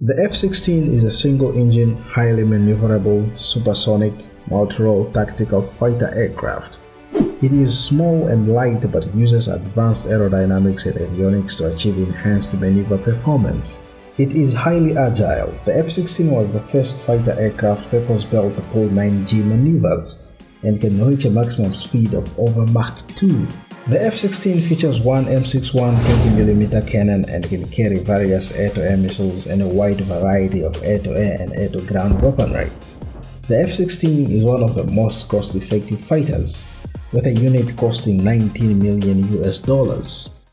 The F-16 is a single-engine, highly maneuverable, supersonic, multi-role tactical fighter aircraft. It is small and light but uses advanced aerodynamics and avionics to achieve enhanced maneuver performance. It is highly agile. The F-16 was the first fighter aircraft purpose-built to pull 9G maneuvers and can reach a maximum speed of over Mach 2. The F-16 features one M61 20mm cannon and can carry various air-to-air -air missiles and a wide variety of air-to-air -air and air-to-ground weaponry. The F-16 is one of the most cost-effective fighters, with a unit costing 19 million US dollars.